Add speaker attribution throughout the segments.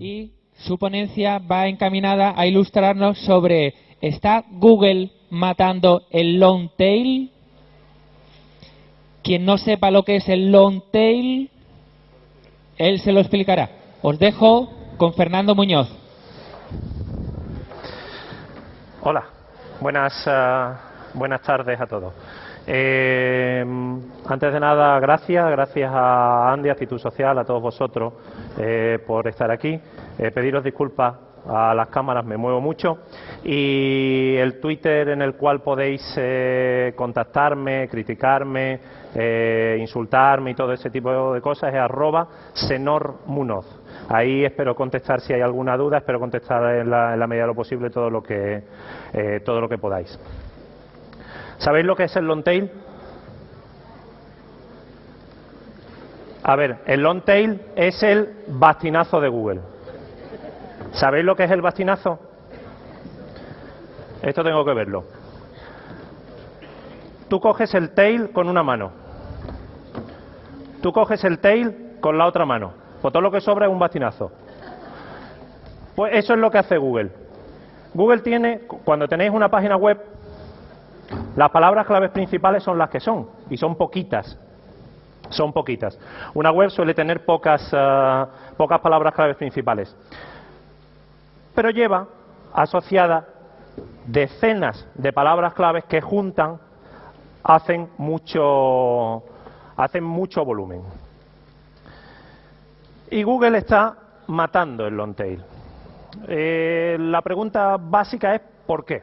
Speaker 1: y su ponencia va encaminada a ilustrarnos sobre ¿está Google matando el long tail? Quien no sepa lo que es el long tail, él se lo explicará. Os dejo con Fernando Muñoz.
Speaker 2: Hola, buenas, uh, buenas tardes a todos. Eh, antes de nada, gracias, gracias a Andy, Actitud Social, a todos vosotros eh, por estar aquí. Eh, pediros disculpas a las cámaras, me muevo mucho. Y el Twitter en el cual podéis eh, contactarme, criticarme, insultarme y todo ese tipo de cosas es arroba senormunoz. Ahí espero contestar si hay alguna duda, espero contestar en la, en la medida de lo posible todo lo que, todo lo que podáis. ¿Sabéis lo que es el long tail? A ver, el long tail es el bastinazo de Google. ¿Sabéis lo que es el bastinazo? Esto tengo que verlo. Tú coges el tail con una mano. Tú coges el tail con la otra mano. Pues todo lo que sobra es un bastinazo. Pues eso es lo que hace Google. Google tiene, cuando tenéis una página web, las palabras claves principales son las que son, y son poquitas. Son poquitas. Una web suele tener pocas, uh, pocas palabras claves principales. Pero lleva asociada decenas de palabras claves que juntan hacen mucho, hacen mucho volumen. Y Google está matando el long tail. Eh, la pregunta básica es ¿por qué?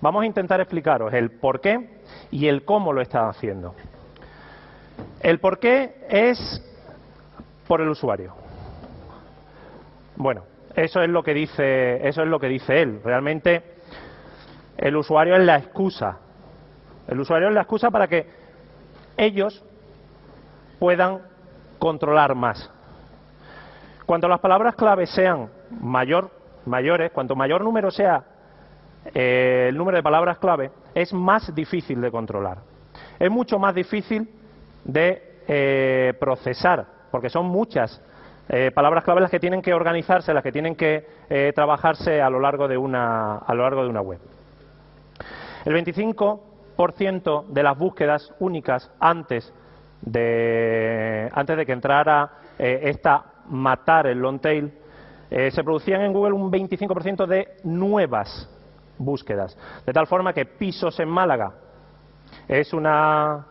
Speaker 2: Vamos a intentar explicaros el por qué y el cómo lo está haciendo. El por qué es por el usuario. Bueno, eso es lo que dice, eso es lo que dice él. Realmente el usuario es la excusa. El usuario es la excusa para que ellos puedan controlar más. Cuanto las palabras clave sean mayor, mayores, cuanto mayor número sea eh, el número de palabras clave, es más difícil de controlar. Es mucho más difícil de eh, procesar, porque son muchas eh, palabras clave las que tienen que organizarse, las que tienen que trabajarse a lo largo de una, a lo largo de una web. El 25% de las búsquedas únicas antes de, antes de que entrara esta matar el long tail, se producían en Google un 25% de nuevas búsquedas. De tal forma que pisos en Málaga es una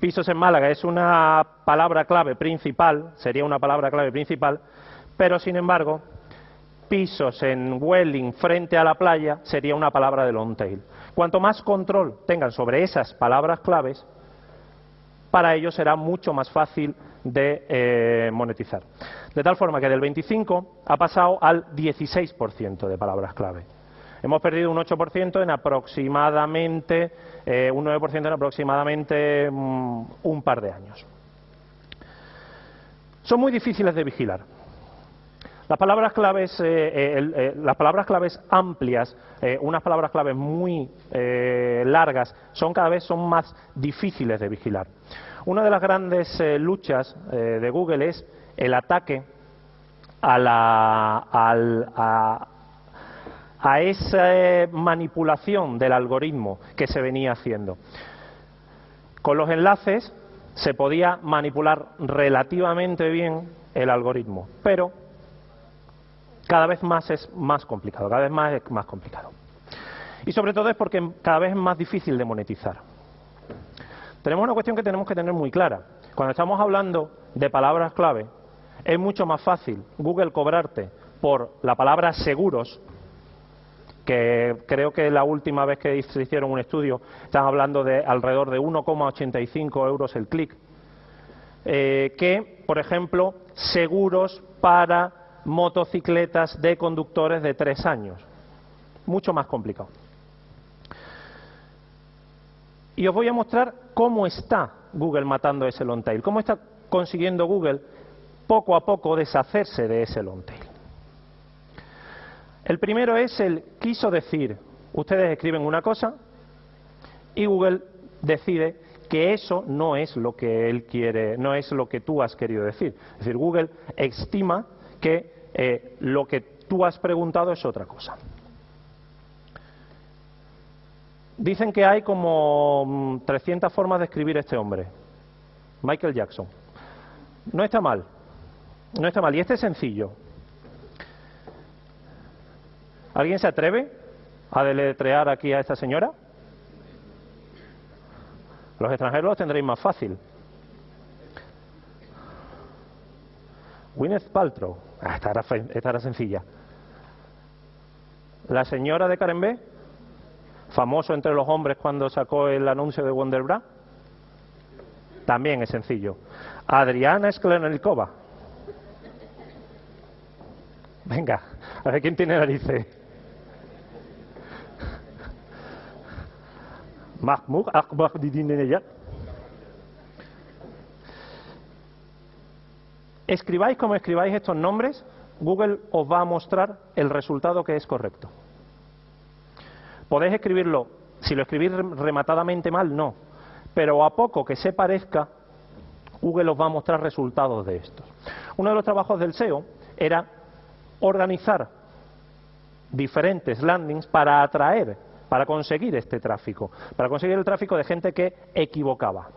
Speaker 2: pisos en Málaga es una palabra clave principal, sería una palabra clave principal, pero sin embargo, pisos en Welling frente a la playa sería una palabra de long tail. Cuanto más control tengan sobre esas palabras claves, para ellos será mucho más fácil de eh, monetizar. De tal forma que del 25 ha pasado al 16% de palabras clave. Hemos perdido un 8% en aproximadamente, eh, un 9% en aproximadamente um, un par de años. Son muy difíciles de vigilar. Las palabras claves, eh, eh, el, eh, las palabras claves amplias, unas palabras claves muy largas, son cada vez son más difíciles de vigilar. Una de las grandes luchas de Google es el ataque a, la, al, a, a esa manipulación del algoritmo que se venía haciendo. Con los enlaces se podía manipular relativamente bien el algoritmo, pero cada vez más es más complicado, cada vez más es más complicado. Y sobre todo es porque cada vez es más difícil de monetizar. Tenemos una cuestión que tenemos que tener muy clara. Cuando estamos hablando de palabras clave, es mucho más fácil Google cobrarte por la palabra seguros, que creo que la última vez que se hicieron un estudio están hablando de alrededor de 1,85 euros el clic, eh, que, por ejemplo, seguros para motocicletas de conductores de tres años. Mucho más complicado. Y os voy a mostrar cómo está Google matando ese long tail, cómo está consiguiendo Google poco a poco deshacerse de ese long tail. El primero es el quiso decir. Ustedes escriben una cosa y Google decide que eso no es lo que él quiere, no es lo que tú has querido decir. Es decir, Google estima que eh, lo que tú has preguntado es otra cosa. Dicen que hay como 300 mm, formas de escribir este hombre, Michael Jackson. No está mal, no está mal. Y este es sencillo. ¿Alguien se atreve a deletrear aquí a esta señora? Los extranjeros los tendréis más fácil. Gwyneth Paltrow. Ah, esta, era, sencilla. La señora de Karen B, famoso entre los hombres cuando sacó el anuncio de Wonderbra. También es sencillo. Adriana Sklenelikova. Venga, a ver quién tiene narices. Mahmoud Ahmadinejad. Escribáis como escribáis estos nombres, Google os va a mostrar el resultado que es correcto. Podéis escribirlo, si lo escribís rematadamente mal, no. Pero a poco que se parezca, Google os va a mostrar resultados de estos. Uno de los trabajos del SEO era organizar diferentes landings para atraer, para conseguir este tráfico, para conseguir el tráfico de gente que equivocaba.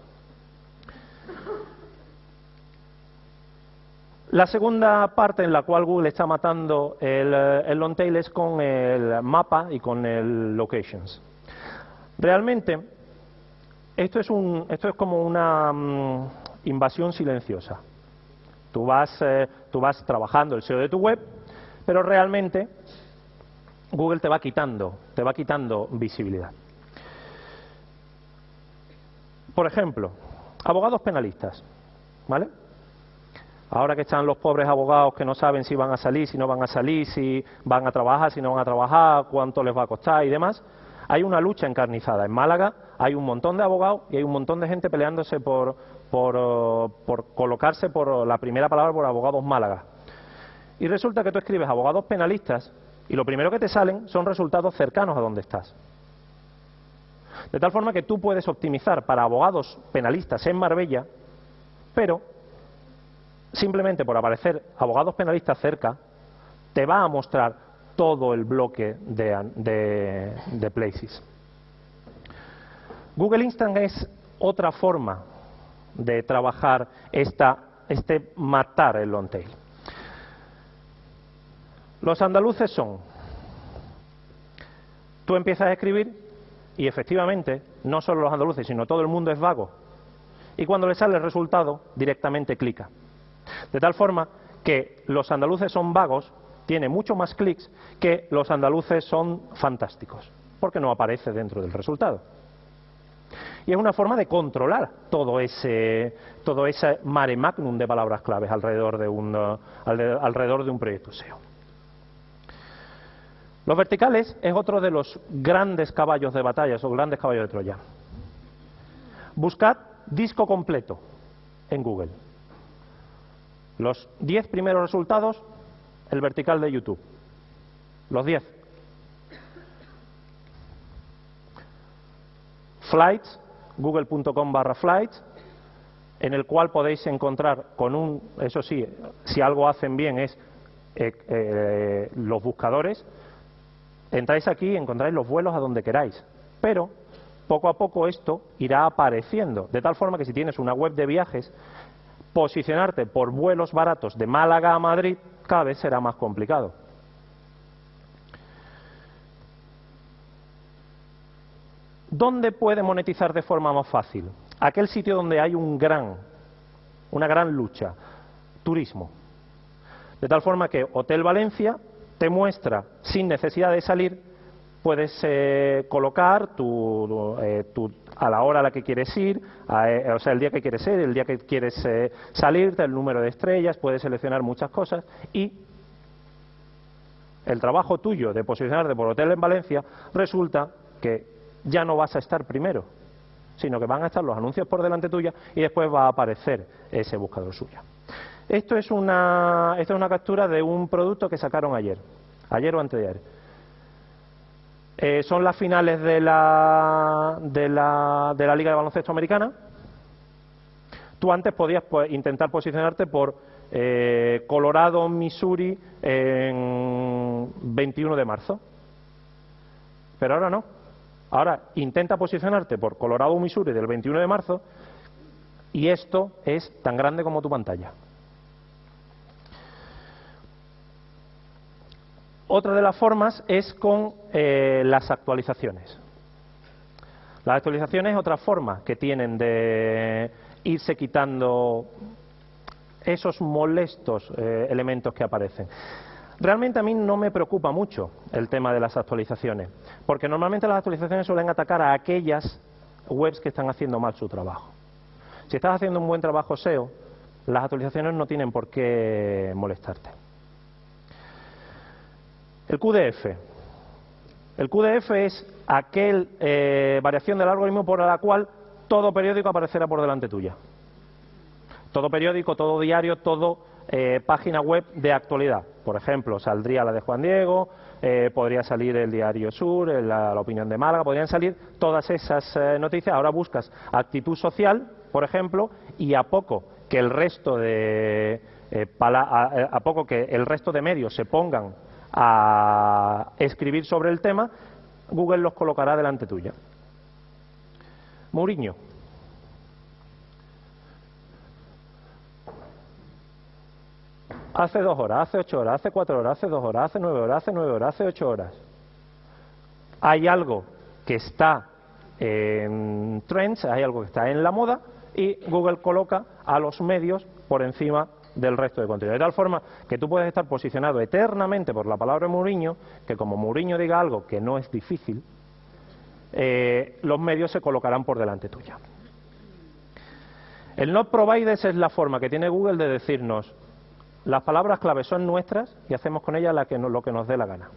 Speaker 2: La segunda parte en la cual Google está matando el, el long tail es con el mapa y con el locations. Realmente, esto es, un, esto es como una mm, invasión silenciosa. Tú vas, eh, tú vas trabajando el SEO de tu web, pero realmente Google te va quitando, te va quitando visibilidad. Por ejemplo, abogados penalistas, ¿vale? Ahora que están los pobres abogados que no saben si van a salir, si no van a salir, si van a trabajar, si no van a trabajar, cuánto les va a costar y demás, hay una lucha encarnizada. En Málaga hay un montón de abogados y hay un montón de gente peleándose por, por, por colocarse por la primera palabra por abogados Málaga. Y resulta que tú escribes abogados penalistas y lo primero que te salen son resultados cercanos a donde estás. De tal forma que tú puedes optimizar para abogados penalistas en Marbella, pero simplemente por aparecer abogados penalistas cerca, te va a mostrar todo el bloque de, places. Google Instant es otra forma de trabajar esta, este matar el long tail. Los andaluces son, tú empiezas a escribir y efectivamente no solo los andaluces, sino todo el mundo es vago. Y cuando le sale el resultado, directamente clica. De tal forma que los andaluces son vagos, tiene mucho más clics que los andaluces son fantásticos, porque no aparece dentro del resultado. Y es una forma de controlar todo ese, todo ese mare magnum de palabras claves alrededor de un, alrededor de un proyecto SEO. Los verticales es otro de los grandes caballos de batalla, esos grandes caballos de Troya. Buscad disco completo en Google. Los 10 primeros resultados, el vertical de YouTube. Los 10. Flights, google.com barra flights, en el cual podéis encontrar con un, eso sí, si algo hacen bien es eh, eh, los buscadores, entráis aquí y encontráis los vuelos a donde queráis, pero poco a poco esto irá apareciendo, de tal forma que si tienes una web de viajes, posicionarte por vuelos baratos de Málaga a Madrid cada vez será más complicado. ¿Dónde puede monetizar de forma más fácil? Aquel sitio donde hay un gran, una gran lucha, turismo. De tal forma que Hotel Valencia te muestra, sin necesidad de salir, puedes eh, colocar eh, tu, a la hora a la que quieres ir, eh, o sea, el día que quieres ir, el día que quieres salir, el número de estrellas, puedes seleccionar muchas cosas y el trabajo tuyo de posicionarte por hotel en Valencia resulta que ya no vas a estar primero, sino que van a estar los anuncios por delante tuya y después va a aparecer ese buscador suyo. Esto es una, esto es una captura de un producto que sacaron ayer, ayer o antes de ayer eh, son las finales de la, de, la, de la Liga de Baloncesto Americana. Tú antes podías pues, intentar posicionarte por eh, Colorado, Missouri en 21 de marzo. Pero ahora no. Ahora intenta posicionarte por Colorado, Missouri del 21 de marzo y esto es tan grande como tu pantalla. Otra de las formas es con eh, las actualizaciones. Las actualizaciones es otra forma que tienen de irse quitando esos molestos eh, elementos que aparecen. Realmente a mí no me preocupa mucho el tema de las actualizaciones, porque normalmente las actualizaciones suelen atacar a aquellas webs que están haciendo mal su trabajo. Si estás haciendo un buen trabajo SEO, las actualizaciones no tienen por qué molestarte. El QDF. El QDF es aquel eh, variación del algoritmo por la cual todo periódico aparecerá por delante tuya. Todo periódico, todo diario, todo eh, página web de actualidad. Por ejemplo, saldría la de Juan Diego, eh, podría salir el Diario Sur, la, opinión de Málaga, podrían salir todas esas noticias. Ahora buscas actitud social, por ejemplo, y a poco que el resto de a poco que el resto de medios se pongan a escribir sobre el tema, Google los colocará delante tuya. Mourinho. Hace dos horas, hace ocho horas, hace cuatro horas, hace dos horas, hace nueve horas, hace nueve horas, hace ocho horas. Hay algo que está en trends, hay algo que está en la moda y Google coloca a los medios por encima del resto de contenido. De tal forma que tú puedes estar posicionado eternamente por la palabra Mourinho, que como Mourinho diga algo que no es difícil, eh, los medios se colocarán por delante tuya. El not providers es la forma que tiene Google de decirnos las palabras clave son nuestras y hacemos con ellas lo que nos dé la gana.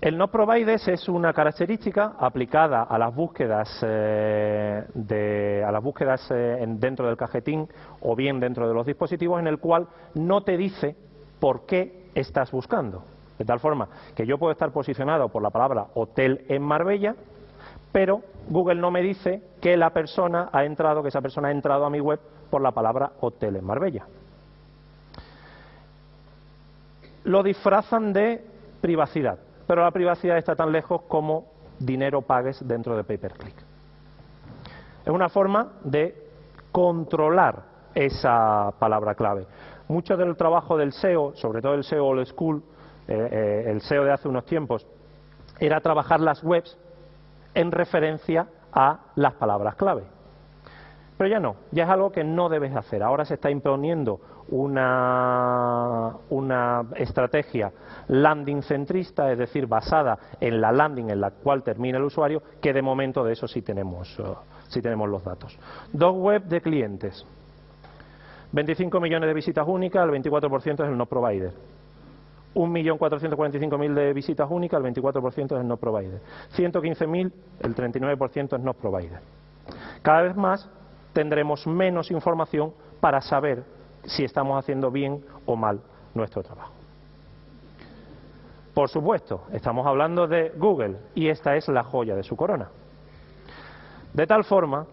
Speaker 2: El no provides es una característica aplicada a las búsquedas, eh, a las búsquedas eh, dentro del cajetín o bien dentro de los dispositivos en el cual no te dice por qué estás buscando. De tal forma que yo puedo estar posicionado por la palabra hotel en Marbella, pero Google no me dice que la persona ha entrado, que esa persona ha entrado a mi web por la palabra hotel en Marbella. Lo disfrazan de privacidad pero la privacidad está tan lejos como dinero pagues dentro de pay-per-click. Es una forma de controlar esa palabra clave. Mucho del trabajo del SEO, sobre todo el SEO old school, eh, eh, el SEO de hace unos tiempos, era trabajar las webs en referencia a las palabras clave. Pero ya no, ya es algo que no debes hacer. Ahora se está imponiendo una, una estrategia landing centrista, es decir, basada en la landing en la cual termina el usuario, que de momento de eso sí tenemos, eh, sí tenemos los datos. Dos web de clientes. 25 millones de visitas únicas, el 24% es el no provider. 1.445.000 de visitas únicas, el 24% es el no provider. 115.000, el 39% es no provider. Cada vez más tendremos menos información para saber si estamos haciendo bien o mal nuestro trabajo. Por supuesto, estamos hablando de Google y esta es la joya de su corona. De tal forma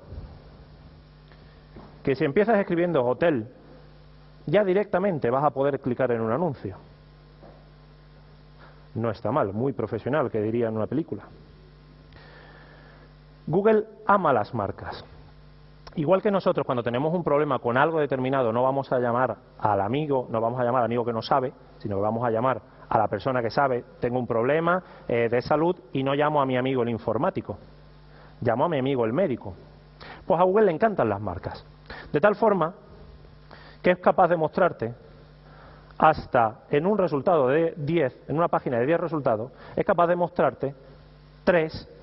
Speaker 2: que si empiezas escribiendo hotel, ya directamente vas a poder clicar en un anuncio. No está mal, muy profesional, que diría en una película. Google ama las marcas. Igual que nosotros cuando tenemos un problema con algo determinado no vamos a llamar al amigo, no vamos a llamar al amigo que no sabe, sino que vamos a llamar a la persona que sabe, tengo un problema eh, de salud y no llamo a mi amigo el informático, llamo a mi amigo el médico. Pues a Google le encantan las marcas. De tal forma que es capaz de mostrarte hasta en un resultado de 10, en una página de 10 resultados, es capaz de mostrarte 3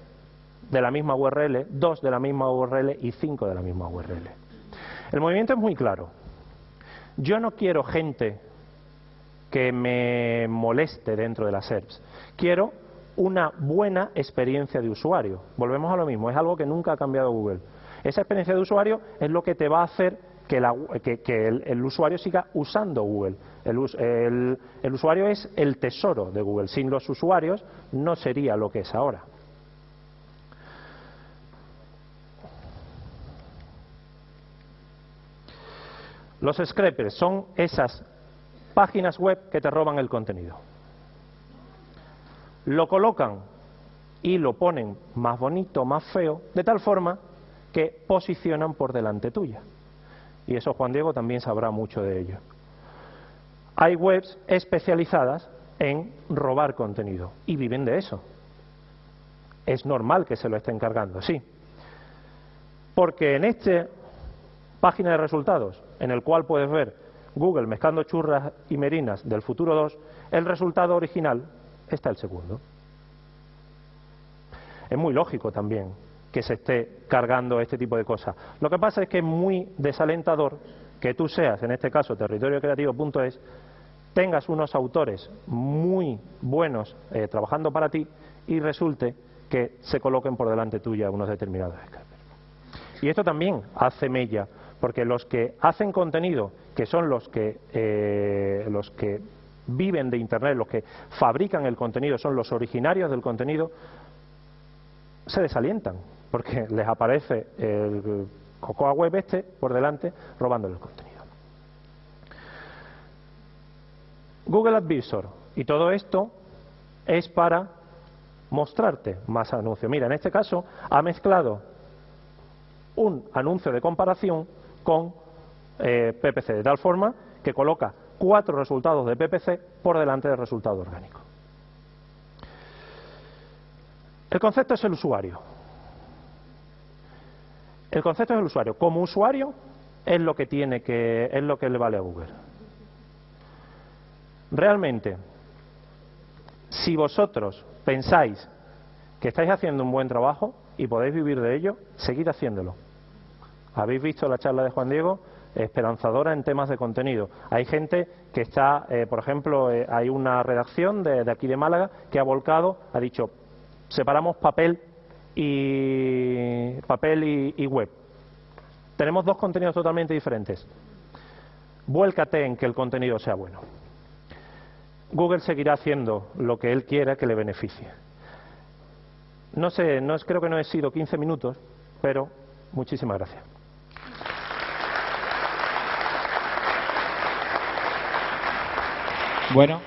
Speaker 2: de la misma URL, dos de la misma URL y cinco de la misma URL. El movimiento es muy claro. Yo no quiero gente que me moleste dentro de las SERPs. Quiero una buena experiencia de usuario. Volvemos a lo mismo, es algo que nunca ha cambiado Google. Esa experiencia de usuario es lo que te va a hacer que, el, usuario siga usando Google. el usuario es el tesoro de Google. Sin los usuarios no sería lo que es ahora. Los scrapers son esas páginas web que te roban el contenido. Lo colocan y lo ponen más bonito, más feo, de tal forma que posicionan por delante tuya. Y eso Juan Diego también sabrá mucho de ello. Hay webs especializadas en robar contenido y viven de eso. Es normal que se lo estén cargando, sí. Porque en esta página de resultados, en el cual puedes ver Google mezclando churras y merinas del futuro 2, el resultado original está el segundo. Es muy lógico también que se esté cargando este tipo de cosas. Lo que pasa es que es muy desalentador que tú seas, en este caso, territoriocreativo.es, tengas unos autores muy buenos eh, trabajando para ti y resulte que se coloquen por delante tuya unos determinados scrapers. Y esto también hace mella, porque los que hacen contenido, que son los que, eh, los que viven de Internet, los que fabrican el contenido, son los originarios del contenido, se desalientan, porque les aparece el Cocoa Web este por delante robando el contenido. Google Advisor y todo esto es para mostrarte más anuncios. Mira, en este caso ha mezclado un anuncio de comparación con eh, PPC, de tal forma que coloca cuatro resultados de PPC por delante del resultado orgánico. El concepto es el usuario. El concepto es el usuario. Como usuario es lo que tiene que es lo que le vale a Google. Realmente, si vosotros pensáis que estáis haciendo un buen trabajo y podéis vivir de ello, seguid haciéndolo. Habéis visto la charla de Juan Diego, esperanzadora en temas de contenido. Hay gente que está, eh, por ejemplo, eh, hay una redacción de, aquí de Málaga que ha volcado, ha dicho, separamos papel y papel y, web. Tenemos dos contenidos totalmente diferentes. Vuélcate en que el contenido sea bueno. Google seguirá haciendo lo que él quiera que le beneficie. No sé, no creo que no he sido 15 minutos, pero muchísimas gracias.
Speaker 1: Bueno,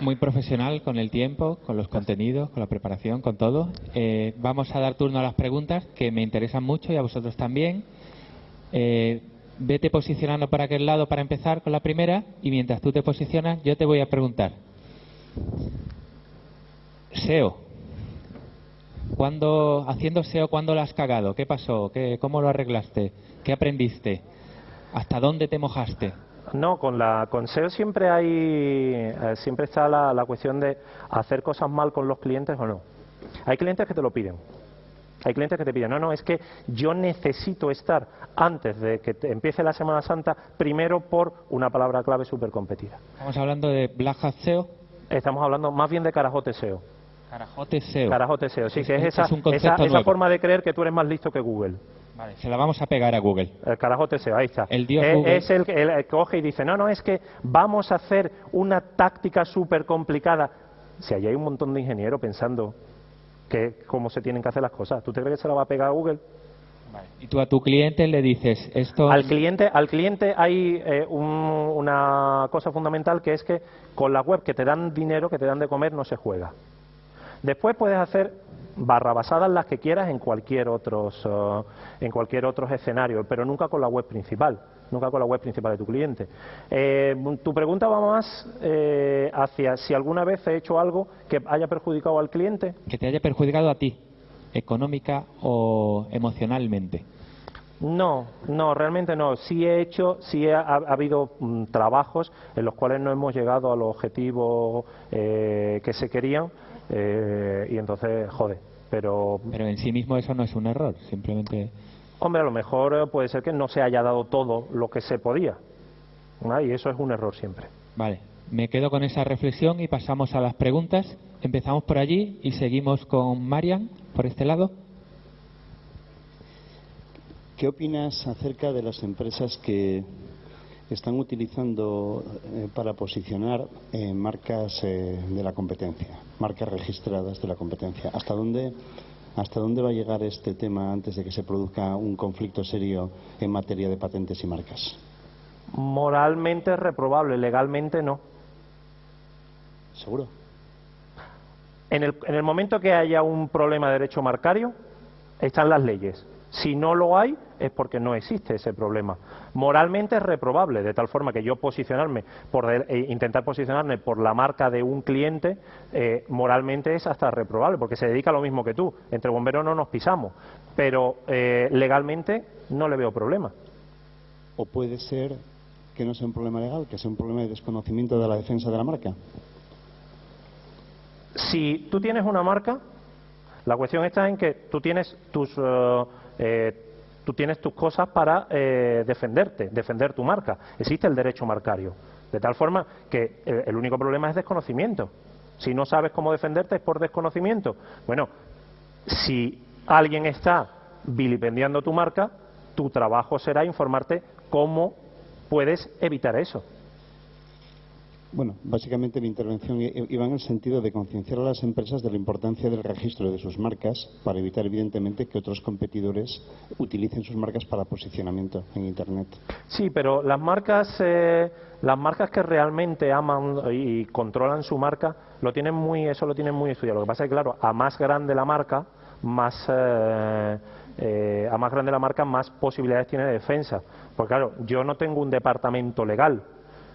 Speaker 1: muy profesional con el tiempo, con los contenidos, con la preparación, con todo. Eh, vamos a dar turno a las preguntas que me interesan mucho y a vosotros también. Eh, vete posicionando para aquel lado para empezar con la primera y mientras tú te posicionas yo te voy a preguntar. SEO. ¿Cuándo, haciendo SEO, ¿cuándo lo has cagado? ¿Qué pasó? ¿Qué, ¿Cómo lo arreglaste? ¿Qué aprendiste? ¿Hasta dónde te mojaste?
Speaker 2: No, con la con SEO siempre hay eh, siempre está la, la, cuestión de hacer cosas mal con los clientes o no. Hay clientes que te lo piden. Hay clientes que te piden, no, no, es que yo necesito estar antes de que empiece la Semana Santa primero por una palabra clave súper competida.
Speaker 1: ¿Estamos hablando de Black Hat SEO?
Speaker 2: Estamos hablando más bien de Carajote SEO.
Speaker 1: Carajote SEO.
Speaker 2: Carajote SEO, sí, que es, esa, esa, esa forma de creer que tú eres más listo que Google.
Speaker 1: Vale, se la vamos a pegar a Google.
Speaker 2: El carajote SEO, ahí está.
Speaker 1: El dios Google.
Speaker 2: Es el que coge y dice, no, no, es que vamos a hacer una táctica súper complicada. Si allí hay un montón de ingenieros pensando que cómo se tienen que hacer las cosas, ¿tú te crees que se la va a pegar a Google?
Speaker 1: Vale. Y tú a tu cliente le dices esto.
Speaker 2: Al cliente, al cliente hay eh, un, una cosa fundamental que es que con la web que te dan dinero, que te dan de comer, no se juega. Después puedes hacer barrabasadas las que quieras en cualquier otros uh, en cualquier otro escenario, pero nunca con la web principal, nunca con la web principal de tu cliente. Eh, tu pregunta va más eh, hacia si alguna vez he hecho algo que haya perjudicado al cliente.
Speaker 1: Que te haya perjudicado a ti, económica o emocionalmente.
Speaker 2: No, no, realmente no. Sí he hecho, sí ha, habido mm, trabajos en los cuales no hemos llegado a los objetivos eh, que se querían eh, y entonces, jode. Pero,
Speaker 1: pero en sí mismo eso no es un error, simplemente.
Speaker 2: Hombre, a lo mejor eh, puede ser que no se haya dado todo lo que se podía. Y eso es un error siempre.
Speaker 1: Vale, me quedo con esa reflexión y pasamos a las preguntas. Empezamos por allí y seguimos con Marian, por este lado.
Speaker 3: ¿Qué opinas acerca de las empresas que están utilizando eh, para posicionar eh, marcas eh, de la competencia, marcas registradas de la competencia. ¿Hasta dónde, ¿Hasta dónde va a llegar este tema antes de que se produzca un conflicto serio en materia de patentes y marcas?
Speaker 2: Moralmente es reprobable, legalmente no.
Speaker 3: ¿Seguro?
Speaker 2: En el, en el momento que haya un problema de derecho marcario, están las leyes. Si no lo hay, es porque no existe ese problema. Moralmente es reprobable, de tal forma que yo posicionarme, por eh, intentar posicionarme por la marca de un cliente, eh, moralmente es hasta reprobable, porque se dedica a lo mismo que tú. Entre bomberos no nos pisamos, pero eh, legalmente no le veo problema.
Speaker 3: ¿O puede ser que no sea un problema legal, que sea un problema de desconocimiento de la defensa de la marca?
Speaker 2: Si tú tienes una marca, la cuestión está en que tú tienes tus eh, tú tienes tus cosas para eh, defenderte, defender tu marca. Existe el derecho marcario. De tal forma que eh, el único problema es desconocimiento. Si no sabes cómo defenderte es por desconocimiento. Bueno, si alguien está vilipendiando tu marca, tu trabajo será informarte cómo puedes evitar eso.
Speaker 3: Bueno, básicamente mi intervención iba en el sentido de concienciar a las empresas de la importancia del registro de sus marcas para evitar, evidentemente, que otros competidores utilicen sus marcas para posicionamiento en Internet.
Speaker 2: Sí, pero las marcas, eh, las marcas que realmente aman y controlan su marca, lo tienen muy, eso lo tienen muy estudiado. Lo que pasa es que, claro, a más grande la marca, más eh, eh, a más grande la marca, más posibilidades tiene de defensa. Porque claro, yo no tengo un departamento legal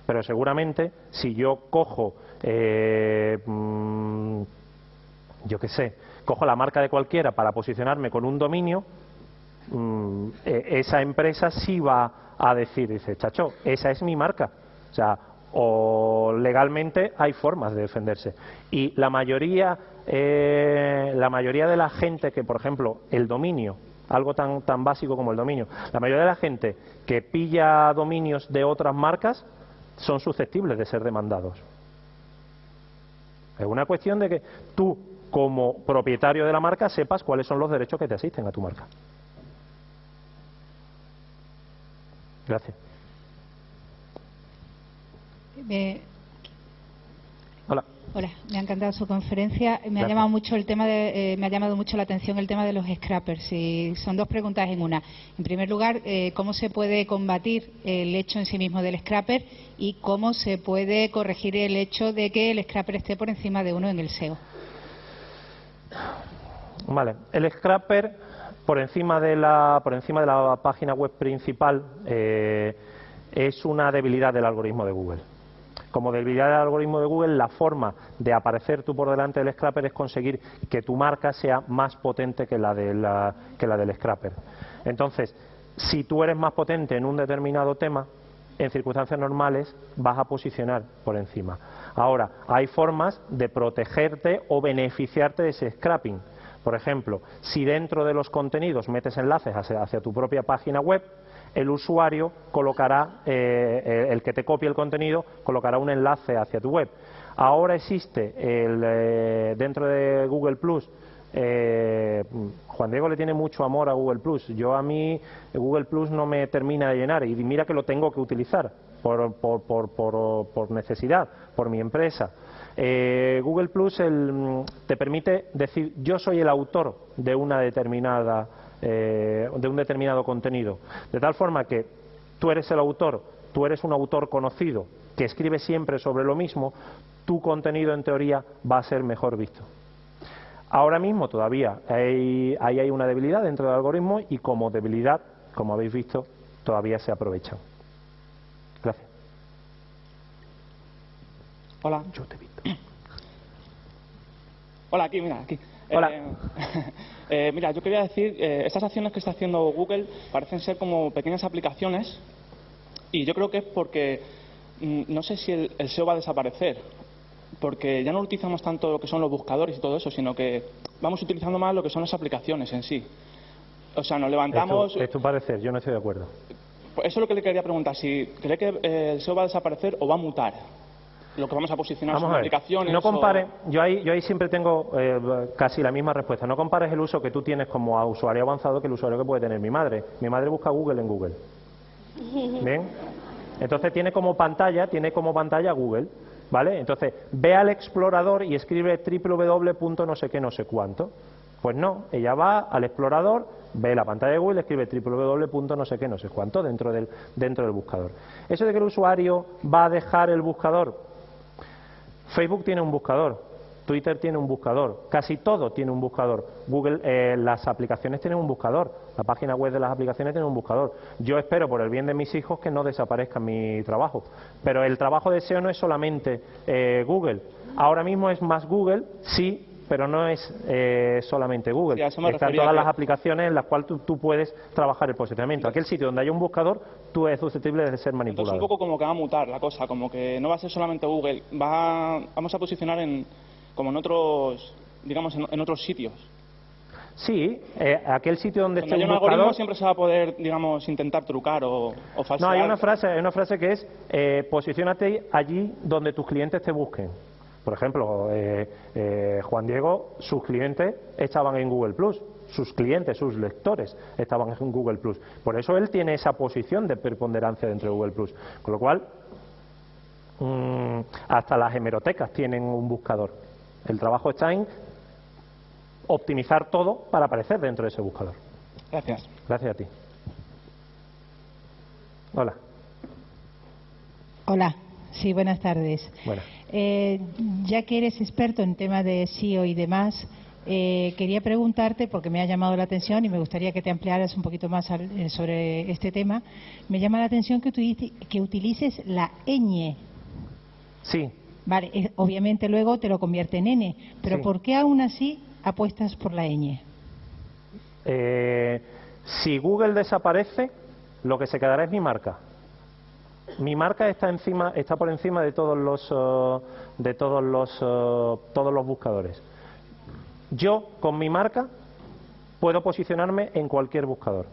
Speaker 2: pero seguramente si yo cojo, eh, mm, yo qué sé, cojo la marca de cualquiera para posicionarme con un dominio, mm, e, esa empresa sí va a decir, dice, chacho, esa es mi marca. O sea, o legalmente hay formas de defenderse. Y la mayoría, eh, la mayoría de la gente que, por ejemplo, el dominio, algo tan, tan básico como el dominio, la mayoría de la gente que pilla dominios de otras marcas, son susceptibles de ser demandados. Es una cuestión de que tú, como propietario de la marca, sepas cuáles son los derechos que te asisten a tu marca. Gracias.
Speaker 4: Hola. Hola, me ha encantado su conferencia. Me ha llamado mucho el tema de, eh, me ha llamado mucho la atención el tema de los scrappers. Y son dos preguntas en una. En primer lugar, eh, ¿cómo se puede combatir el hecho en sí mismo del scrapper y cómo se puede corregir el hecho de que el scrapper esté por encima de uno en el SEO?
Speaker 2: Vale, el scrapper por encima de la por encima de la página web principal eh, es una debilidad del algoritmo de Google como debilidad del algoritmo de Google, la forma de aparecer tú por delante del scrapper es conseguir que tu marca sea más potente que la, de la, que la del scrapper. Entonces, si tú eres más potente en un determinado tema, en circunstancias normales vas a posicionar por encima. Ahora, hay formas de protegerte o beneficiarte de ese scrapping. Por ejemplo, si dentro de los contenidos metes enlaces hacia tu propia página web, el usuario colocará, eh, el que te copie el contenido, colocará un enlace hacia tu web. Ahora existe el, eh, dentro de Google Plus. Eh, Juan Diego le tiene mucho amor a Google Plus. Yo a mí Google Plus no me termina de llenar y mira que lo tengo que utilizar por, por, por, por necesidad, por mi empresa. Google Plus te permite decir yo soy el autor de una determinada eh, de un determinado contenido. De tal forma que tú eres el autor, tú eres un autor conocido que escribe siempre sobre lo mismo, tu contenido en teoría va a ser mejor visto. Ahora mismo todavía hay, ahí hay una debilidad dentro del algoritmo y como debilidad, como habéis visto, todavía se aprovecha. Gracias.
Speaker 5: Hola. Yo te he visto. Hola, aquí, mira, aquí.
Speaker 2: Hola.
Speaker 5: Eh, eh, mira, yo quería decir, eh, estas acciones que está haciendo Google parecen ser como pequeñas aplicaciones y yo creo que es porque mm, no sé si el, SEO va a desaparecer, porque ya no utilizamos tanto lo que son los buscadores y todo eso, sino que vamos utilizando más lo que son las aplicaciones en sí. O sea, nos levantamos...
Speaker 2: Es tu, parecer, yo no estoy de acuerdo.
Speaker 5: Pues eso es lo que le quería preguntar, si cree que el SEO va a desaparecer o va a mutar lo que vamos a posicionar
Speaker 2: vamos
Speaker 5: aplicaciones.
Speaker 2: No compare, yo, ahí, yo ahí siempre tengo eh, casi la misma respuesta. No compares el uso que tú tienes como usuario avanzado que el usuario que puede tener mi madre. Mi madre busca Google en Google. ¿Bien? Entonces tiene como pantalla, tiene como pantalla Google, ¿vale? Entonces ve al explorador y escribe www. no sé qué, no sé cuánto. Pues no, ella va al explorador, ve la pantalla de Google, escribe www. no sé qué, no sé cuánto dentro del, dentro del buscador. Eso de que el usuario va a dejar el buscador, Facebook tiene un buscador, Twitter tiene un buscador, casi todo tiene un buscador. Google, eh, las aplicaciones tienen un buscador, la página web de las aplicaciones tiene un buscador. Yo espero, por el bien de mis hijos, que no desaparezca mi trabajo. Pero el trabajo de SEO no es solamente eh, Google. Ahora mismo es más Google, sí, pero no es eh, solamente Google. Están todas las aplicaciones en las cuales tú, puedes trabajar el posicionamiento. Aquel sitio donde hay un buscador, tú eres susceptible de ser manipulado.
Speaker 5: Entonces un poco como que va a mutar la cosa, como que no va a ser solamente Google, va vamos a posicionar en, como en otros, digamos, en, otros sitios.
Speaker 2: Sí, eh, aquel sitio donde
Speaker 5: esté un buscador... siempre se va a poder, digamos, intentar trucar o, o falsear.
Speaker 2: No, hay una frase, hay una frase que es eh, posicionate allí donde tus clientes te busquen. Por ejemplo, eh, eh, Juan Diego, sus clientes estaban en Google Plus, sus clientes, sus lectores estaban en Google Plus. Por eso él tiene esa posición de preponderancia dentro de Google Plus. Con lo cual, mm, hasta las hemerotecas tienen un buscador. El trabajo está en optimizar todo para aparecer dentro de ese buscador.
Speaker 5: Gracias.
Speaker 2: Gracias a ti. Hola.
Speaker 4: Hola. Sí, buenas tardes.
Speaker 2: Buenas.
Speaker 4: Eh, ya que eres experto en temas de SEO y demás, eh, quería preguntarte, porque me ha llamado la atención y me gustaría que te ampliaras un poquito más eh, sobre este tema, me llama la atención que, que utilices la ñ.
Speaker 2: Sí.
Speaker 4: Vale, obviamente luego te lo convierte en n, pero ¿por qué aún así apuestas por la ñ?
Speaker 2: si Google desaparece, lo que se quedará es mi marca. Mi marca está encima, está por encima de todos los, eh, de todos los, eh, todos los buscadores. Yo con mi marca puedo posicionarme en cualquier buscador.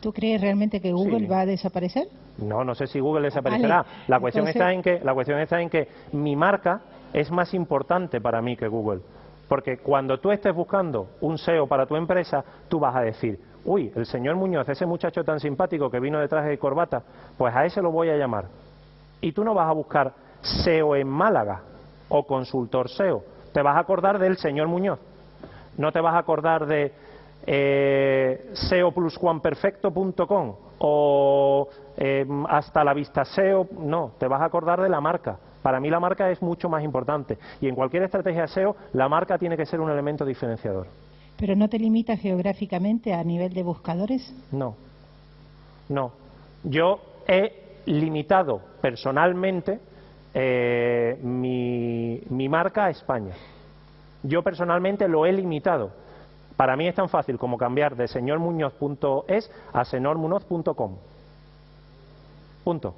Speaker 4: ¿Tú crees realmente que Google va a desaparecer?
Speaker 2: No, no sé si Google desaparecerá. la cuestión está en que la cuestión está en que mi marca es más importante para mí que Google. Porque cuando tú estés buscando un SEO para tu empresa, tú vas a decir, uy, el señor Muñoz, ese muchacho tan simpático que vino de traje de corbata, pues a ese lo voy a llamar. Y tú no vas a buscar SEO en Málaga o consultor SEO, te vas a acordar del señor Muñoz. No te vas a acordar de eh, SEOplusjuanperfecto.com o eh, hasta la vista SEO, no, te vas a acordar de la marca. Para mí la marca es mucho más importante y en cualquier estrategia SEO la marca tiene que ser un elemento diferenciador.
Speaker 4: ¿Pero no te limita geográficamente a nivel de buscadores?
Speaker 2: No, no. Yo he limitado personalmente eh, mi, mi marca a España. Yo personalmente lo he limitado. Para mí es tan fácil como cambiar de señormuñoz.es a señormuñoz.com. Punto.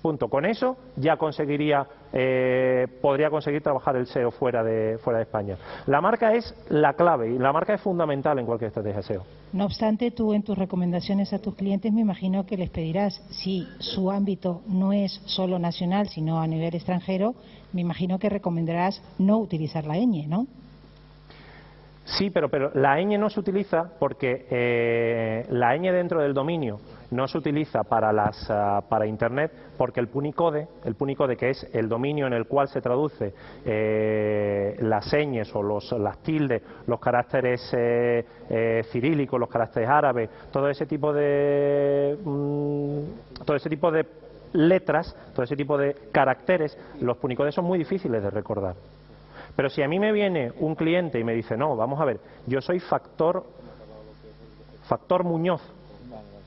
Speaker 2: Punto. Con eso ya conseguiría, eh, podría conseguir trabajar el SEO fuera de, fuera de España. La marca es la clave y la marca es fundamental en cualquier estrategia SEO.
Speaker 4: No obstante, tú en tus recomendaciones a tus clientes me imagino que les pedirás, si su ámbito no es solo nacional, sino a nivel extranjero, me imagino que recomendarás no utilizar la ñ, ¿no?
Speaker 2: Sí, pero, pero la ñ no se utiliza porque eh, la ñ dentro del dominio no se utiliza para, las, ah, para Internet porque el Punicode, el Punicode que es el dominio en el cual se traduce eh, las señas o los, las tildes, los caracteres eh, eh, cirílicos, los caracteres árabes, todo ese tipo de mm, todo ese tipo de letras, todo ese tipo de caracteres, los Punicodes son muy difíciles de recordar. Pero si a mí me viene un cliente y me dice, no, vamos a ver, yo soy factor, factor Muñoz,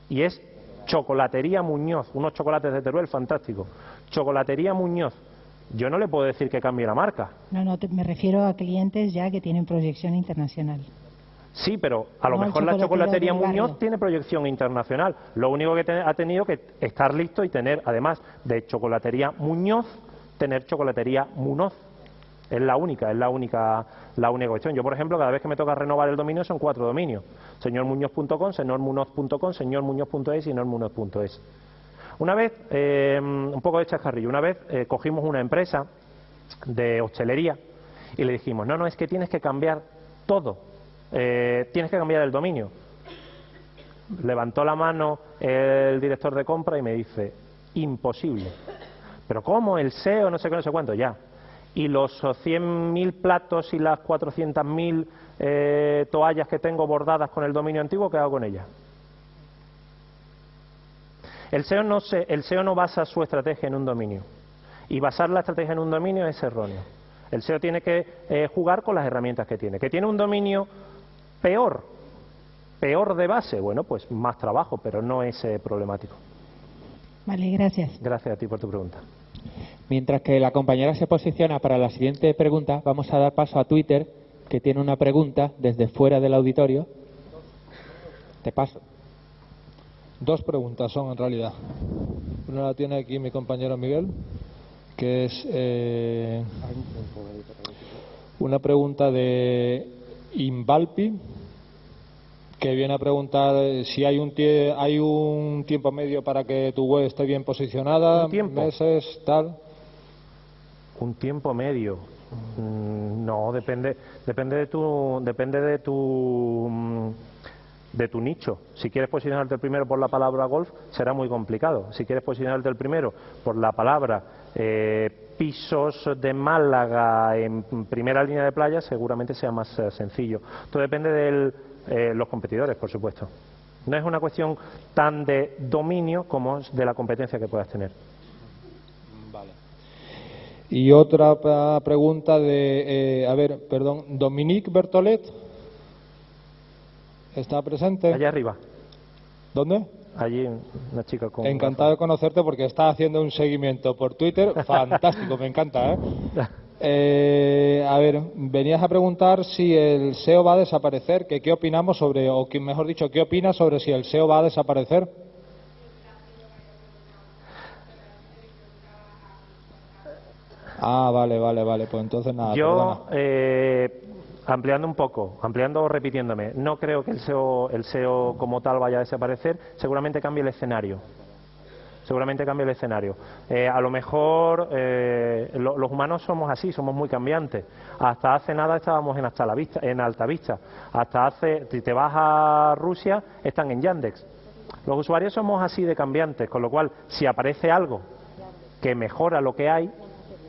Speaker 2: y es Chocolatería Muñoz, unos chocolates de Teruel fantásticos. Chocolatería Muñoz. Yo no le puedo decir que cambie la marca.
Speaker 4: No, no, me refiero a clientes ya que tienen proyección internacional.
Speaker 2: Sí, pero a lo mejor la chocolatería Muñoz tiene proyección internacional. Lo único que ha tenido que estar listo y tener, además de chocolatería Muñoz, tener chocolatería Munoz. Es la única, es la única, la única cuestión. Yo, por ejemplo, cada vez que me toca renovar el dominio son cuatro dominios. Señormuñoz.com, señormunoz.com, señormuñoz.es y señormunoz.es. Una vez, eh, un poco de chascarrillo, una vez eh, cogimos una empresa de hostelería y le dijimos, no, no, es que tienes que cambiar todo, eh, tienes que cambiar el dominio. Levantó la mano el director de compra y me dice, imposible. Pero ¿cómo? El SEO, no sé qué, no sé cuánto, ya. Y los 100.000 platos y las 400.000 eh, toallas que tengo bordadas con el dominio antiguo, ¿qué hago con ellas? El SEO, no se, el SEO no basa su estrategia en un dominio. Y basar la estrategia en un dominio es erróneo. El SEO tiene que eh, jugar con las herramientas que tiene. ¿Que tiene un dominio peor? ¿Peor de base? Bueno, pues más trabajo, pero no es eh, problemático.
Speaker 4: Vale, gracias.
Speaker 2: Gracias a ti por tu pregunta.
Speaker 1: Mientras que la compañera se posiciona para la siguiente pregunta, vamos a dar paso a Twitter, que tiene una pregunta desde fuera del auditorio. Te paso.
Speaker 6: Dos preguntas son en realidad. Una la tiene aquí mi compañero Miguel, que es eh, una pregunta de Invalpi, que viene a preguntar si hay un, hay un tiempo medio para que tu web esté bien posicionada, meses, tal.
Speaker 2: Un tiempo medio. Mm, no, depende, depende de tu, depende de tu mm, de tu nicho. Si quieres posicionarte el primero por la palabra golf, será muy complicado. Si quieres posicionarte el primero por la palabra eh, pisos de Málaga en primera línea de playa, seguramente sea más eh, sencillo. Todo depende de eh, los competidores, por supuesto. No es una cuestión tan de dominio como de la competencia que puedas tener.
Speaker 6: Y otra pregunta de, a ver, perdón, Dominique Bertolet ¿Está presente?
Speaker 2: Allá arriba.
Speaker 6: ¿Dónde?
Speaker 2: Allí, una chica con.
Speaker 6: Encantado de conocerte porque está haciendo un seguimiento por Twitter. Fantástico, me encanta, ¿eh? ¿eh? A ver, venías a preguntar si el SEO va a desaparecer. Que, ¿Qué opinamos sobre, o mejor dicho, qué opinas sobre si el SEO va a desaparecer? Ah, vale, vale, vale. Pues entonces nada.
Speaker 2: Yo, eh, ampliando un poco, ampliando o repitiéndome, no creo que el SEO, el SEO como tal vaya a desaparecer, seguramente cambie el escenario. Seguramente cambie el escenario. Eh, a lo mejor eh, los humanos somos así, somos muy cambiantes. Hasta hace nada estábamos en, hasta la vista, en alta vista. Hasta hace, si te vas a Rusia, están en Yandex. Los usuarios somos así de cambiantes, con lo cual, si aparece algo que mejora lo que hay,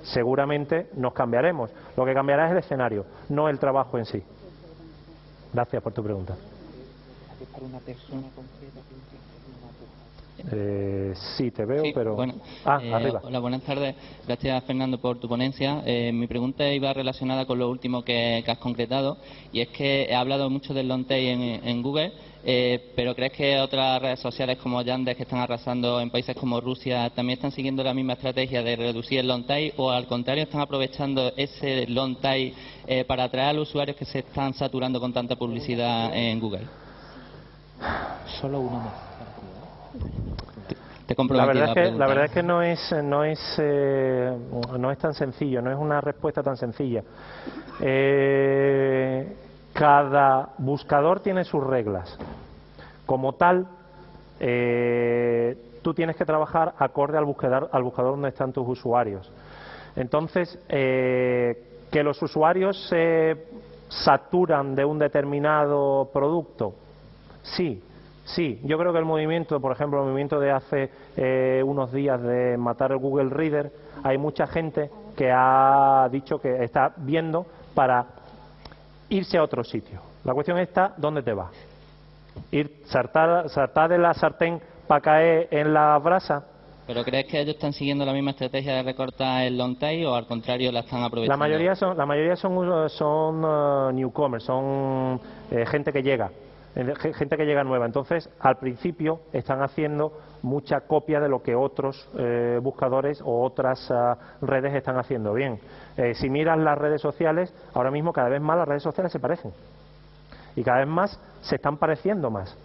Speaker 2: seguramente nos cambiaremos. Lo que cambiará es el escenario, no el trabajo en sí. Gracias por tu pregunta. Eh, sí, te veo, pero.
Speaker 7: Bueno, ah, eh, arriba. Hola, buenas tardes. Gracias, Fernando, por tu ponencia. Eh, mi pregunta iba relacionada con lo último que, has concretado, y es que he hablado mucho del long tail en Google eh, pero ¿crees que otras redes sociales como Yandex que están arrasando en países como Rusia también están siguiendo la misma estrategia de reducir el long tail o al contrario están aprovechando ese long tail eh, para atraer a los usuarios que se están saturando con tanta publicidad en Google?
Speaker 1: Solo uno más.
Speaker 2: La verdad, es que, la verdad es que no es no es eh, no es tan sencillo no es una respuesta tan sencilla eh, cada buscador tiene sus reglas. Como tal, eh, tú tienes que trabajar acorde al buscador, al buscador donde están tus usuarios. Entonces, eh, que los usuarios se saturan de un determinado producto, sí, sí. Yo creo que el movimiento, por ejemplo, el movimiento de hace eh, unos días de matar el Google Reader, hay mucha gente que ha dicho que está viendo para irse a otro sitio. La cuestión está, ¿dónde te vas? ¿Ir saltar, saltar de la sartén para caer en la brasa?
Speaker 7: ¿Pero crees que ellos están siguiendo la misma estrategia de recortar el long tail o al contrario la están aprovechando?
Speaker 2: La mayoría son, la mayoría son, son uh, newcomers, son eh, gente que llega gente que llega nueva. Entonces, al principio están haciendo mucha copia de lo que otros eh, buscadores o otras ah, redes están haciendo bien. Eh, si miras las redes sociales, ahora mismo cada vez más las redes sociales se parecen. Y cada vez más se están pareciendo más.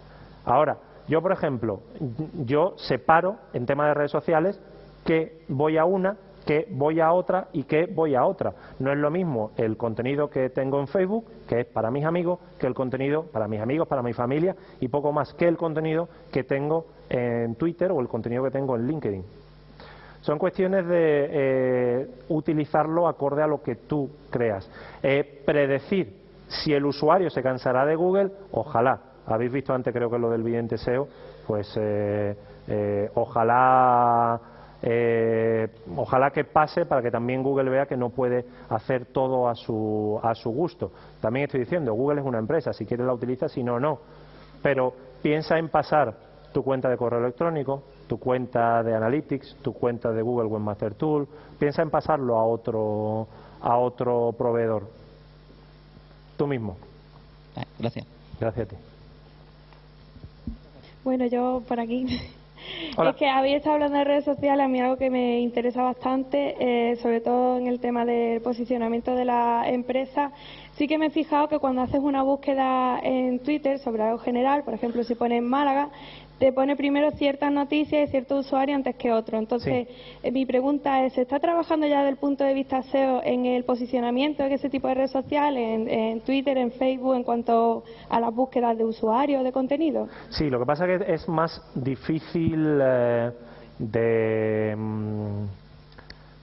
Speaker 2: Ahora, yo, por ejemplo, yo separo en tema de redes sociales que voy a una que voy a otra y que voy a otra. No es lo mismo el contenido que tengo en Facebook, que es para mis amigos, que el contenido para mis amigos, para mi familia y poco más que el contenido que tengo en Twitter o el contenido que tengo en LinkedIn. Son cuestiones de eh, utilizarlo acorde a lo que tú creas. Eh, predecir si el usuario se cansará de Google, ojalá. Habéis visto antes, creo que lo del vidente SEO, pues eh, ojalá eh, ojalá que pase para que también Google vea que no puede hacer todo a su, a su gusto. También estoy diciendo, Google es una empresa, si quieres la utiliza, si no, no. Pero piensa en pasar tu cuenta de correo electrónico, tu cuenta de Analytics, tu cuenta de Google Webmaster Tool, piensa en pasarlo a otro, a otro proveedor. Tú mismo.
Speaker 7: Ah, gracias.
Speaker 2: Gracias a ti.
Speaker 8: Bueno, yo por aquí. Es que habéis estado hablando de redes sociales, a mí algo que me interesa bastante, eh, sobre todo en el tema del posicionamiento de la empresa. Sí que me he fijado que cuando haces una búsqueda en Twitter sobre algo general, por ejemplo, si pones Málaga, te pone primero ciertas noticias y cierto usuario antes que otro. Entonces, eh, mi pregunta es, ¿se está trabajando ya desde el punto de vista SEO en el posicionamiento de ese tipo de redes sociales, en, Twitter, en Facebook, en cuanto a las búsquedas de usuarios, de contenido?
Speaker 2: Sí, lo que pasa es que es más difícil eh, de, mm,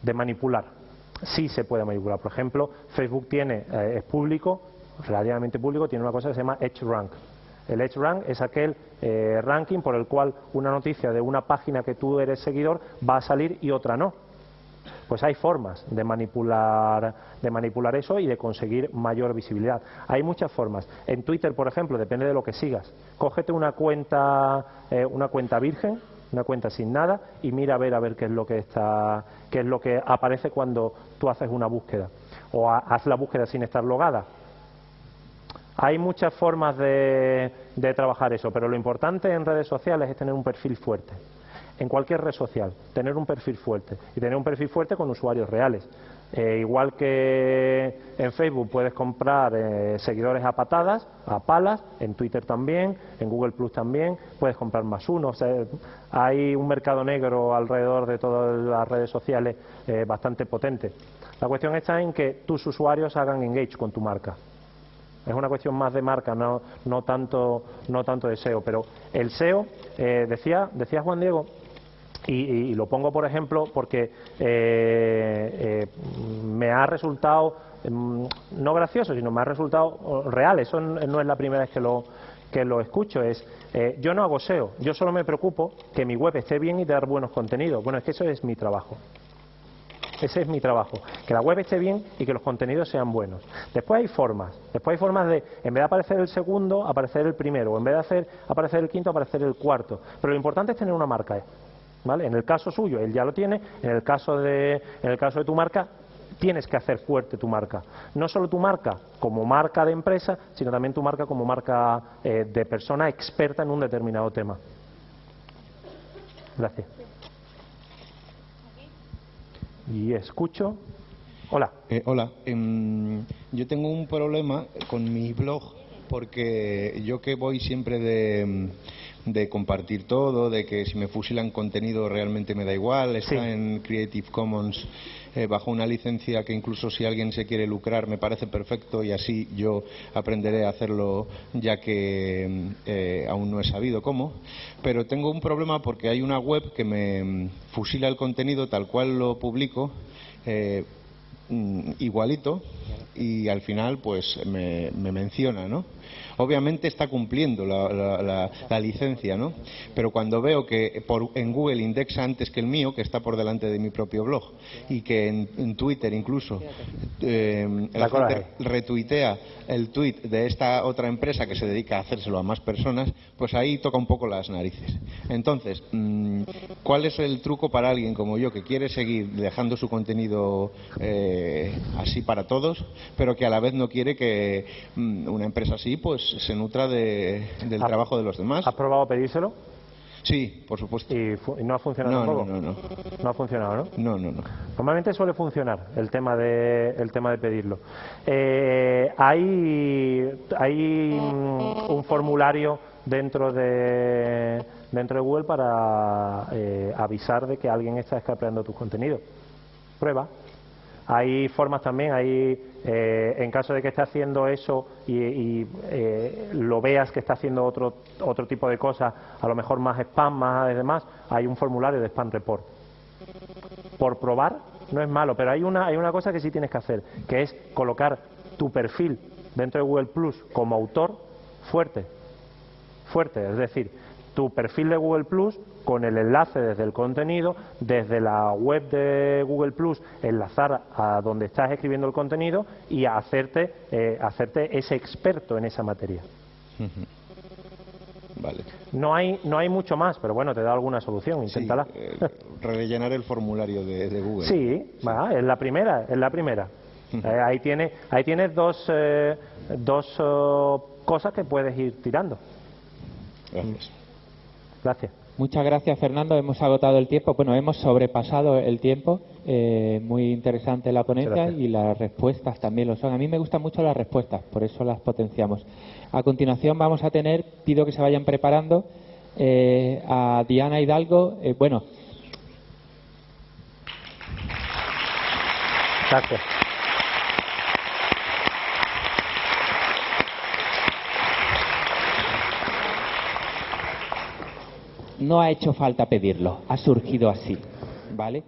Speaker 2: de manipular. Sí se puede manipular. Por ejemplo, Facebook tiene, eh, es público, relativamente público, tiene una cosa que se llama Edge Rank el Edge Rank es aquel eh, ranking por el cual una noticia de una página que tú eres seguidor va a salir y otra no. Pues hay formas de manipular, de manipular eso y de conseguir mayor visibilidad. Hay muchas formas. En Twitter, por ejemplo, depende de lo que sigas. Cógete una cuenta, eh, una cuenta virgen, una cuenta sin nada y mira a ver a ver qué es lo que está, qué es lo que aparece cuando tú haces una búsqueda. O haz la búsqueda sin estar logada hay muchas formas de, trabajar eso, pero lo importante en redes sociales es tener un perfil fuerte. En cualquier red social, tener un perfil fuerte. Y tener un perfil fuerte con usuarios reales. Eh, igual que en Facebook puedes comprar eh, seguidores a patadas, a palas, en Twitter también, en Google Plus también, puedes comprar más uno. hay un mercado negro alrededor de todas las redes sociales eh, bastante potente. La cuestión está en que tus usuarios hagan engage con tu marca. Es una cuestión más de marca, no, no, tanto, no tanto de SEO. Pero el SEO, eh, decía, decía Juan Diego, y, lo pongo por ejemplo porque eh, eh, me ha resultado, mm, no gracioso, sino me ha resultado real. Eso no es la primera vez que lo, que lo escucho. Es, yo no hago SEO, yo solo me preocupo que mi web esté bien y dar buenos contenidos. Bueno, es que eso es mi trabajo. Ese es mi trabajo. Que la web esté bien y que los contenidos sean buenos. Después hay formas. Después hay formas de, en vez de aparecer el segundo, aparecer el primero. O en vez de hacer aparecer el quinto, aparecer el cuarto. Pero lo importante es tener una marca. En el caso suyo, él ya lo tiene. En el caso de, en el caso de tu marca, tienes que hacer fuerte tu marca. No solo tu marca como marca de empresa, sino también tu marca como marca eh, de persona experta en un determinado tema. Gracias y escucho. Hola.
Speaker 9: Eh, hola. Em, yo tengo un problema con mi blog porque yo que voy siempre de, de, compartir todo, de que si me fusilan contenido realmente me da igual, está en Creative Commons eh, bajo una licencia que incluso si alguien se quiere lucrar me parece perfecto y así yo aprenderé a hacerlo ya que eh, aún no he sabido cómo. Pero tengo un problema porque hay una web que me fusila el contenido tal cual lo publico. Eh, mm, igualito y al final pues me, me menciona, ¿no? Obviamente está cumpliendo la, licencia, ¿no? Pero cuando veo que en Google indexa antes que el mío, que está por delante de mi propio blog, y que en, Twitter incluso eh, retuitea el tweet de esta otra empresa que se dedica a hacérselo a más personas, pues ahí toca un poco las narices. Entonces, mm, ¿cuál es el truco para alguien como yo que quiere seguir dejando su contenido eh, así para todos, pero que a la vez no quiere que mm, una empresa así pues se nutra de, del trabajo de los demás.
Speaker 2: ¿Has probado pedírselo?
Speaker 9: Sí, por supuesto.
Speaker 2: ¿Y, no ha funcionado
Speaker 9: no, No, no,
Speaker 2: no. ha funcionado, ¿no?
Speaker 9: No, no, no.
Speaker 2: Normalmente suele funcionar el tema de, el tema de pedirlo. Eh, hay hay un formulario dentro de dentro de Google para eh, avisar de que alguien está escapeando tus contenidos. Prueba. Hay formas también, hay, eh, en caso de que esté haciendo eso y, eh, lo veas que está haciendo otro, otro tipo de cosas, a lo mejor más spam, más demás, hay un formulario de spam report. Por probar no es malo, pero hay una, hay una cosa que sí tienes que hacer, que es colocar tu perfil dentro de Google Plus como autor fuerte. Fuerte, es decir, tu perfil de Google Plus con el enlace desde el contenido, desde la web de Google Plus, enlazar a donde estás escribiendo el contenido y hacerte, eh, hacerte ese experto en esa materia.
Speaker 9: Vale.
Speaker 2: No hay, no hay mucho más, pero bueno, te da alguna solución, inténtala.
Speaker 9: Eh, rellenar el formulario de, Google.
Speaker 2: Sí, va, es la primera, es la primera. Eh, ahí tienes ahí tienes dos, eh, dos oh, cosas que puedes ir tirando.
Speaker 9: Gracias.
Speaker 2: Gracias.
Speaker 1: Muchas gracias, Fernando. Hemos agotado el tiempo. Bueno, hemos sobrepasado el tiempo. muy interesante la ponencia y las respuestas también lo son. A mí me gustan mucho las respuestas, por eso las potenciamos. A continuación vamos a tener, pido que se vayan preparando, eh, a Diana Hidalgo. Eh, bueno.
Speaker 2: Gracias.
Speaker 1: No ha hecho falta pedirlo, ha surgido así, ¿vale?